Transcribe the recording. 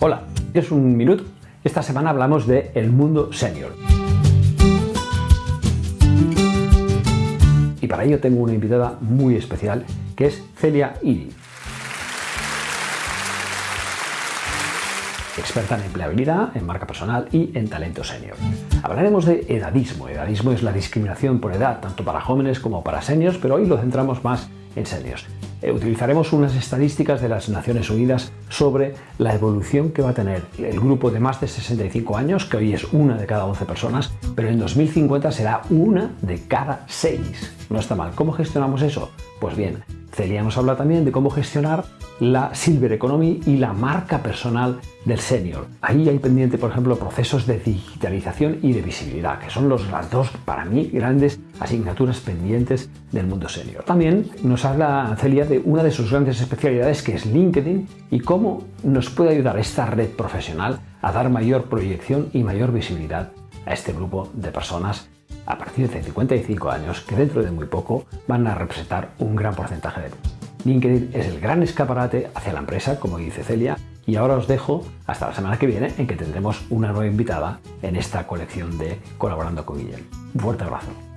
Hola, es un minuto. Esta semana hablamos de el mundo senior. Y para ello tengo una invitada muy especial que es Celia Iri. experta en empleabilidad, en marca personal y en talento senior. Hablaremos de edadismo. Edadismo es la discriminación por edad, tanto para jóvenes como para seniors, pero hoy lo centramos más en seniors. Eh, utilizaremos unas estadísticas de las Naciones Unidas sobre la evolución que va a tener el grupo de más de 65 años, que hoy es una de cada 11 personas, pero en 2050 será una de cada 6. No está mal. ¿Cómo gestionamos eso? Pues bien, Celia nos habla también de cómo gestionar la Silver Economy y la marca personal del senior. Ahí hay pendiente, por ejemplo, procesos de digitalización y de visibilidad, que son los, las dos, para mí, grandes asignaturas pendientes del mundo senior. También nos habla Celia de una de sus grandes especialidades, que es LinkedIn, y cómo nos puede ayudar esta red profesional a dar mayor proyección y mayor visibilidad a este grupo de personas a partir de 55 años que dentro de muy poco van a representar un gran porcentaje de LinkedIn es el gran escaparate hacia la empresa, como dice Celia, y ahora os dejo hasta la semana que viene en que tendremos una nueva invitada en esta colección de Colaborando con Guillem. Un fuerte abrazo.